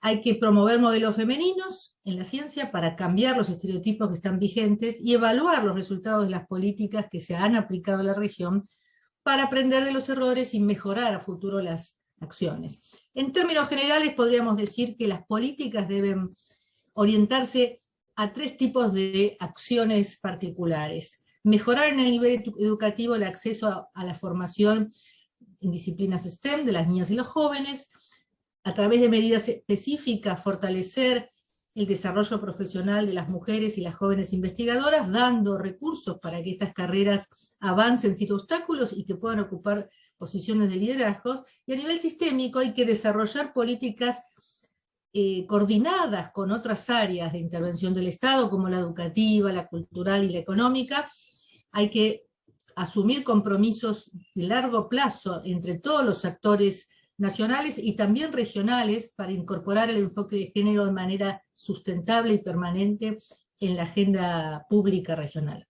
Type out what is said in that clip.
Hay que promover modelos femeninos en la ciencia para cambiar los estereotipos que están vigentes y evaluar los resultados de las políticas que se han aplicado en la región para aprender de los errores y mejorar a futuro las acciones. En términos generales podríamos decir que las políticas deben orientarse a tres tipos de acciones particulares. Mejorar en el nivel educativo el acceso a, la formación en disciplinas STEM de las niñas y los jóvenes, a través de medidas específicas fortalecer el desarrollo profesional de las mujeres y las jóvenes investigadoras, dando recursos para que estas carreras avancen sin obstáculos y que puedan ocupar posiciones de liderazgo, y a nivel sistémico hay que desarrollar políticas eh, coordinadas con otras áreas de intervención del Estado, como la educativa, la cultural y la económica, hay que asumir compromisos de largo plazo entre todos los actores nacionales y también regionales para incorporar el enfoque de género de manera sustentable y permanente en la agenda pública regional.